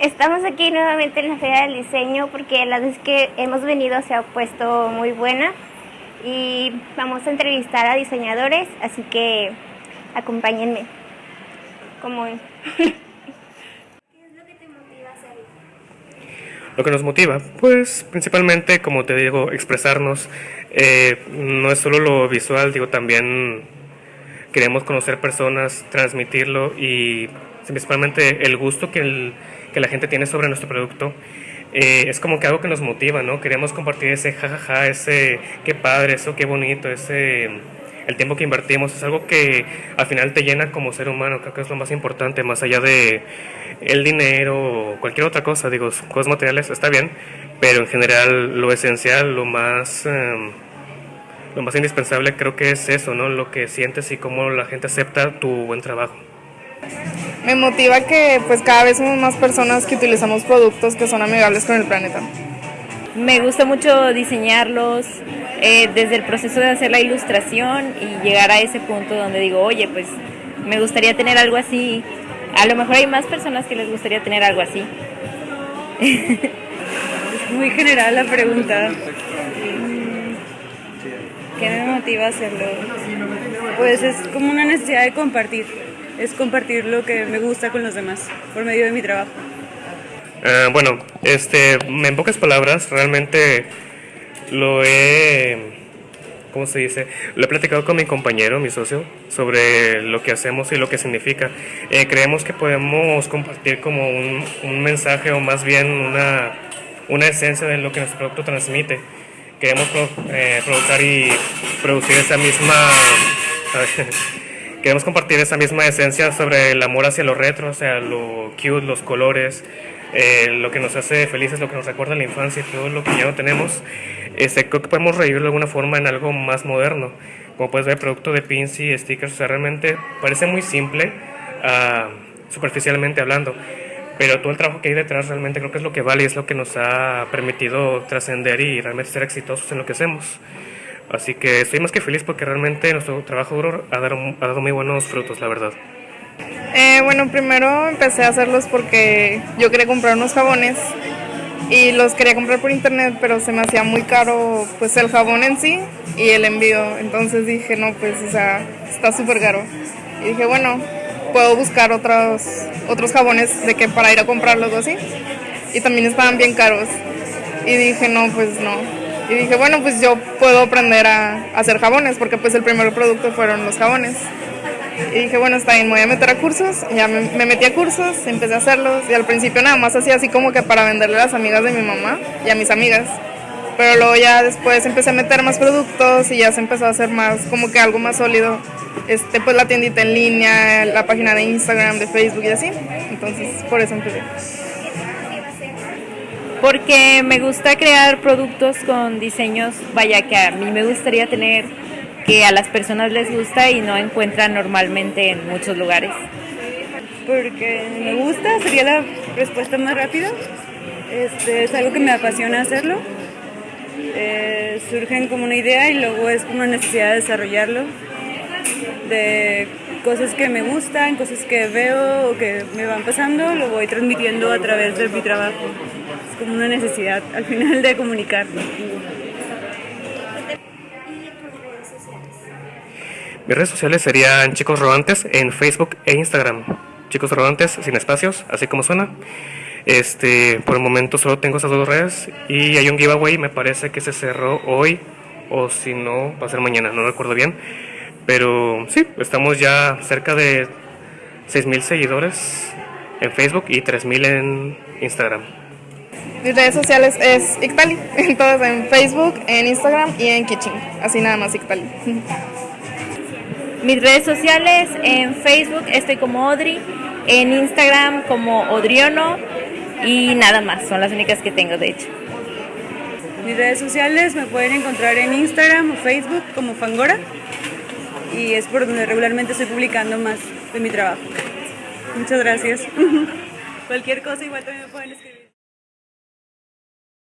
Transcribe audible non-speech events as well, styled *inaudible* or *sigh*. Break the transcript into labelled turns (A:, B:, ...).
A: Estamos aquí nuevamente en la Feria del Diseño porque la vez que hemos venido se ha puesto muy buena y vamos a entrevistar a diseñadores, así que acompáñenme. Como... Lo que
B: nos motiva, pues principalmente, como te digo, expresarnos. Eh, no es solo lo visual, digo, también queremos conocer personas, transmitirlo y principalmente el gusto que el que la gente tiene sobre nuestro producto, eh, es como que algo que nos motiva, ¿no? Queremos compartir ese jajaja, ese qué padre, eso qué bonito, ese el tiempo que invertimos, es algo que al final te llena como ser humano, creo que es lo más importante, más allá de el dinero o cualquier otra cosa, digo, cosas materiales está bien, pero en general lo esencial, lo más... Em, lo más indispensable creo que es eso, ¿no? Lo que sientes y cómo la gente acepta tu buen trabajo
C: me motiva que pues cada vez somos más personas que utilizamos productos que son amigables con el planeta.
D: Me gusta mucho diseñarlos eh, desde el proceso de hacer la ilustración y llegar a ese punto donde digo, oye, pues me gustaría tener algo así. A lo mejor hay más personas que les gustaría tener algo así. *laughs*
E: es muy general la pregunta. ¿Qué me motiva a hacerlo? Pues es como una necesidad de compartir es compartir lo que me gusta con los demás por medio de mi trabajo.
B: Eh, bueno, este, en pocas palabras, realmente lo he, ¿cómo se dice? Lo he platicado con mi compañero, mi socio, sobre lo que hacemos y lo que significa. Eh, creemos que podemos compartir como un, un, mensaje o más bien una, una esencia de lo que nuestro producto transmite. Queremos eh, producir y producir esa misma... *laughs* queremos compartir esa misma esencia sobre el amor hacia lo retro, o sea, lo cute, los colores, eh, lo que nos hace felices, lo que nos recuerda a la infancia y todo lo que ya no tenemos. Este, creo que podemos revivirlo de alguna forma en algo más moderno. Como puedes ver, producto de pins y stickers, o sea, realmente parece muy simple, uh, superficialmente hablando, pero todo el trabajo que hay detrás realmente creo que es lo que vale y es lo que nos ha permitido trascender y realmente ser exitosos en lo que hacemos. Así que estoy más que feliz porque realmente nuestro trabajo duro ha dado, ha dado muy buenos frutos, la verdad.
C: Eh, bueno, primero empecé a hacerlos porque yo quería comprar unos jabones y los quería comprar por internet, pero se me hacía muy caro pues el jabón en sí y el envío. Entonces dije, no, pues o sea, está súper caro. Y dije, bueno, puedo buscar otros, otros jabones de que para ir a comprarlos o así. Y también estaban bien caros. Y dije, no, pues no, y dije, bueno, pues yo puedo aprender a, hacer jabones, porque pues el primer producto fueron los jabones. Y dije, bueno, está bien, me voy a meter a cursos. Ya me, metí a cursos, empecé a hacerlos. Y al principio nada más hacía así como que para venderle a las amigas de mi mamá y a mis amigas. Pero luego ya después empecé a meter más productos y ya se empezó a hacer más, como que algo más sólido. Este, pues la tiendita en línea, la página de Instagram, de Facebook y así. Entonces, por eso empecé
D: porque me gusta crear productos con diseños, vaya que a mí me gustaría tener que a las personas les gusta y no encuentran normalmente en muchos lugares.
E: Porque me gusta, sería la respuesta más rápida. Este, es algo que me apasiona hacerlo. Eh, surgen como una idea y luego es como una necesidad de desarrollarlo. De cosas que me gustan, cosas que veo o que me van pasando, lo voy transmitiendo a través de mi trabajo como una necesidad al final de comunicar.
B: Mis redes sociales serían Chicos Rodantes en Facebook e Instagram. Chicos Rodantes sin espacios, así como suena. Este, por el momento solo tengo esas dos redes y hay un giveaway, me parece que se cerró hoy o si no, va a ser mañana, no recuerdo bien. Pero sí, estamos ya cerca de 6.000 seguidores en Facebook y 3.000 en Instagram.
C: Mis redes sociales es Ictali, *laughs* en todas, en Facebook, en Instagram y en Kitchen. Así nada más Ictali. *laughs*
D: Mis redes sociales, en Facebook estoy como Odri, en Instagram como Odriono y nada más, son las únicas que tengo de hecho.
E: Mis redes sociales me pueden encontrar en Instagram o Facebook como Fangora y es por donde regularmente estoy publicando más de mi trabajo. Muchas gracias. *laughs* Cualquier cosa igual también me pueden escribir.